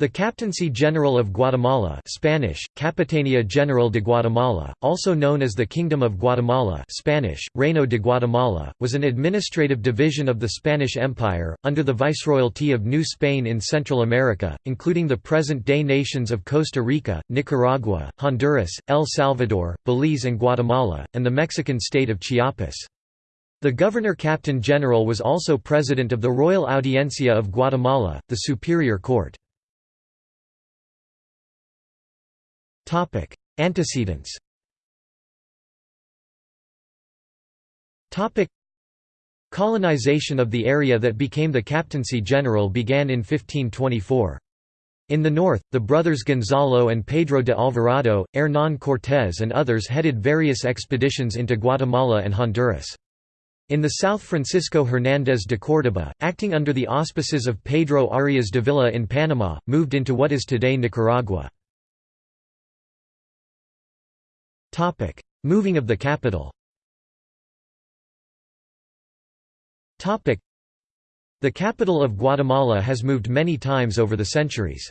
The Captaincy General of Guatemala Spanish, Capitania General de Guatemala, also known as the Kingdom of Guatemala Spanish, Reino de Guatemala, was an administrative division of the Spanish Empire, under the Viceroyalty of New Spain in Central America, including the present-day nations of Costa Rica, Nicaragua, Honduras, El Salvador, Belize and Guatemala, and the Mexican state of Chiapas. The Governor-Captain General was also President of the Royal Audiencia of Guatemala, the Superior Court. Antecedents. Topic: Colonization of the area that became the Captaincy General began in 1524. In the north, the brothers Gonzalo and Pedro de Alvarado, Hernán Cortés and others headed various expeditions into Guatemala and Honduras. In the south Francisco Hernández de Córdoba, acting under the auspices of Pedro Arias Dávila in Panama, moved into what is today Nicaragua. Topic: Moving of the capital. Topic: The capital of Guatemala has moved many times over the centuries.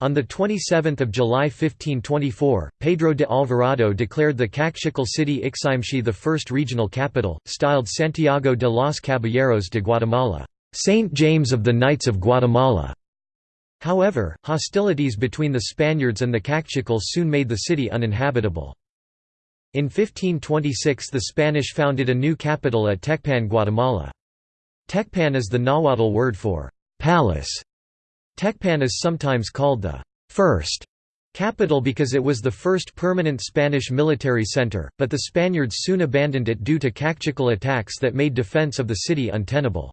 On 27 July 1524, Pedro de Alvarado declared the Kaqchikel city Iximche the first regional capital, styled Santiago de los Caballeros de Guatemala, St. James of the Knights of Guatemala. However, hostilities between the Spaniards and the Kaqchikel soon made the city uninhabitable. In 1526 the Spanish founded a new capital at Tecpan Guatemala. Tecpan is the Nahuatl word for «palace». Tecpan is sometimes called the first capital because it was the first permanent Spanish military center, but the Spaniards soon abandoned it due to Kaqchikel attacks that made defense of the city untenable.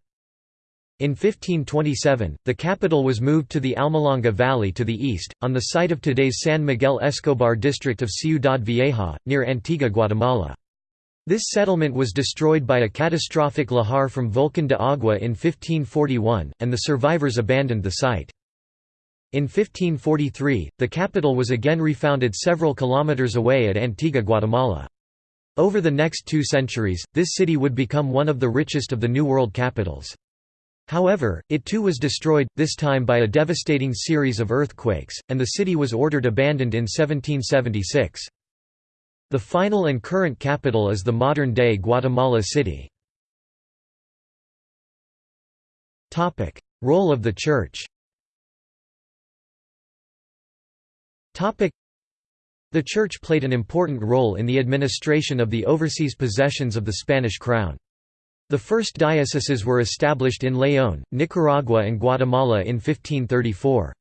In 1527, the capital was moved to the Almolonga Valley to the east, on the site of today's San Miguel Escobar district of Ciudad Vieja, near Antigua Guatemala. This settlement was destroyed by a catastrophic lahar from Volcan de Agua in 1541, and the survivors abandoned the site. In 1543, the capital was again refounded several kilometers away at Antigua Guatemala. Over the next two centuries, this city would become one of the richest of the New World capitals. However, it too was destroyed, this time by a devastating series of earthquakes, and the city was ordered abandoned in 1776. The final and current capital is the modern-day Guatemala City. Role of the Church The Church played an important role in the administration of the overseas possessions of the Spanish crown. The first dioceses were established in León, Nicaragua and Guatemala in 1534.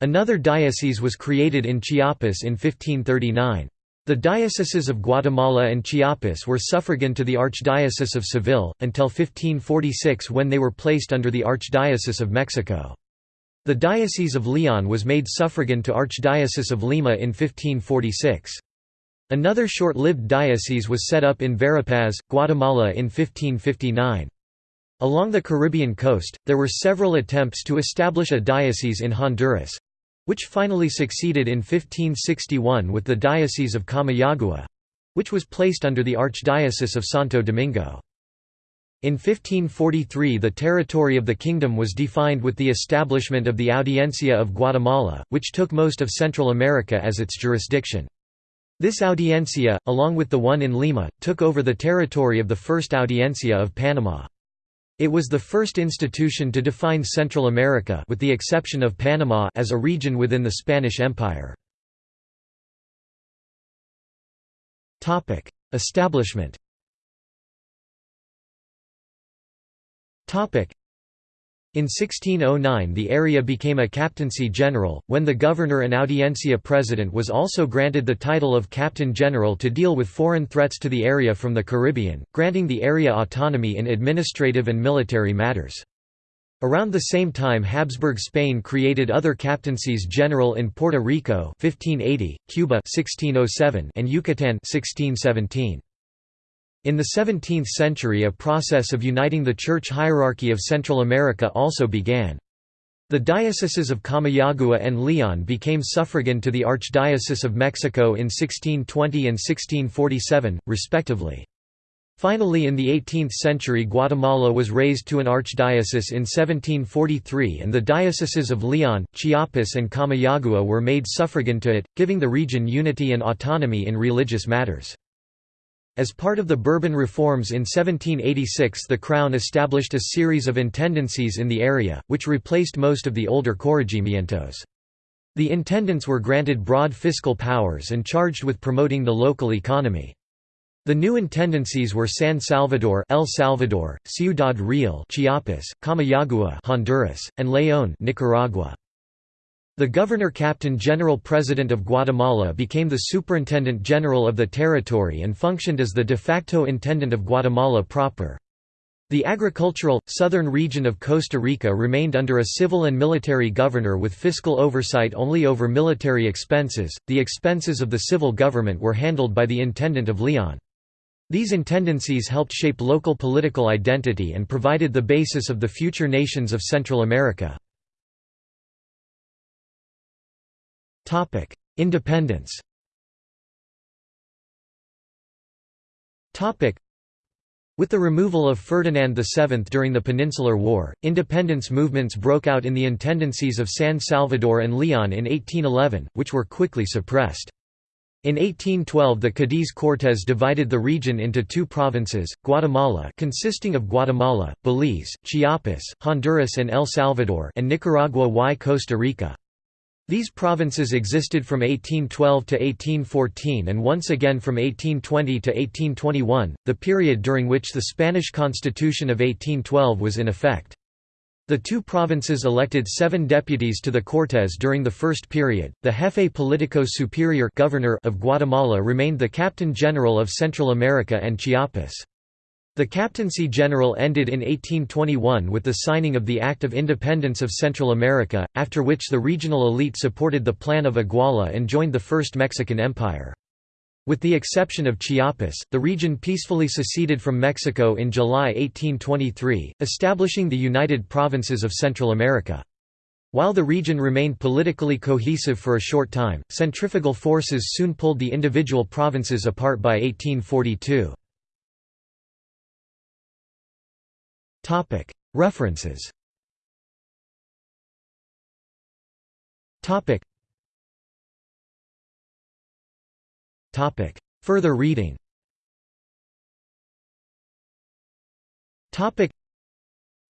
Another diocese was created in Chiapas in 1539. The dioceses of Guatemala and Chiapas were suffragan to the Archdiocese of Seville, until 1546 when they were placed under the Archdiocese of Mexico. The Diocese of León was made suffragan to Archdiocese of Lima in 1546. Another short-lived diocese was set up in Verapaz, Guatemala in 1559. Along the Caribbean coast, there were several attempts to establish a diocese in Honduras—which finally succeeded in 1561 with the Diocese of Comayagua—which was placed under the Archdiocese of Santo Domingo. In 1543 the territory of the kingdom was defined with the establishment of the Audiencia of Guatemala, which took most of Central America as its jurisdiction. This audiencia, along with the one in Lima, took over the territory of the First Audiencia of Panama. It was the first institution to define Central America with the exception of Panama as a region within the Spanish Empire. Establishment in 1609 the area became a captaincy general, when the governor and audiencia president was also granted the title of captain general to deal with foreign threats to the area from the Caribbean, granting the area autonomy in administrative and military matters. Around the same time Habsburg Spain created other captaincies general in Puerto Rico 1580, Cuba 1607, and Yucatan 1617. In the 17th century a process of uniting the church hierarchy of Central America also began. The dioceses of Comayagua and Leon became suffragan to the Archdiocese of Mexico in 1620 and 1647, respectively. Finally in the 18th century Guatemala was raised to an archdiocese in 1743 and the dioceses of Leon, Chiapas and Comayagua were made suffragan to it, giving the region unity and autonomy in religious matters. As part of the Bourbon reforms in 1786 the Crown established a series of intendancies in the area, which replaced most of the older corregimientos. The intendants were granted broad fiscal powers and charged with promoting the local economy. The new intendancies were San Salvador, El Salvador, Ciudad Real, Chiapas, Comayagua, Honduras, and León, Nicaragua. The Governor-Captain General President of Guatemala became the Superintendent General of the territory and functioned as the de facto Intendant of Guatemala proper. The agricultural, southern region of Costa Rica remained under a civil and military governor with fiscal oversight only over military expenses. The expenses of the civil government were handled by the Intendant of Leon. These intendancies helped shape local political identity and provided the basis of the future nations of Central America. Independence with the removal of Ferdinand VII during the Peninsular War, independence movements broke out in the intendancies of San Salvador and Leon in 1811, which were quickly suppressed. In 1812 the Cadiz Cortes divided the region into two provinces, Guatemala consisting of Guatemala, Belize, Chiapas, Honduras and El Salvador and Nicaragua y Costa Rica. These provinces existed from 1812 to 1814 and once again from 1820 to 1821, the period during which the Spanish Constitution of 1812 was in effect. The two provinces elected seven deputies to the Cortes during the first period. The Jefe Politico Superior governor of Guatemala remained the Captain General of Central America and Chiapas. The Captaincy General ended in 1821 with the signing of the Act of Independence of Central America, after which the regional elite supported the Plan of Iguala and joined the First Mexican Empire. With the exception of Chiapas, the region peacefully seceded from Mexico in July 1823, establishing the United Provinces of Central America. While the region remained politically cohesive for a short time, centrifugal forces soon pulled the individual provinces apart by 1842. References. Further reading.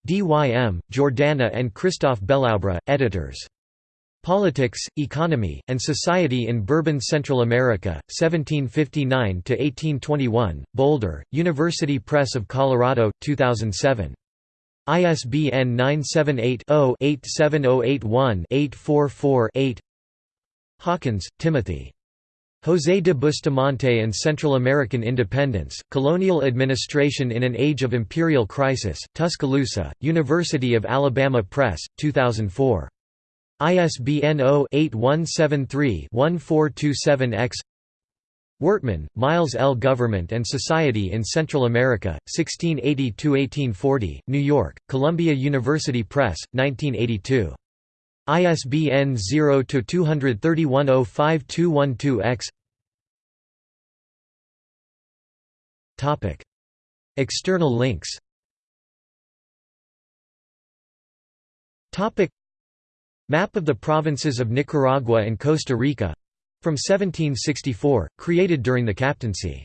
DYM, Jordana and Christophe Belaubre, editors. Politics, Economy, and Society in Bourbon Central America, 1759–1821, Boulder, University Press of Colorado, 2007. ISBN 978 0 87081 844 8 Hawkins, Timothy. José de Bustamante and Central American Independence, Colonial Administration in an Age of Imperial Crisis, Tuscaloosa, University of Alabama Press, 2004. ISBN 0-8173-1427-X Wortman, Miles L. Government and Society in Central America, 1680–1840, New York, Columbia University Press, 1982. ISBN 0-231-05212-X External links. Map of the provinces of Nicaragua and Costa Rica from 1764, created during the captaincy.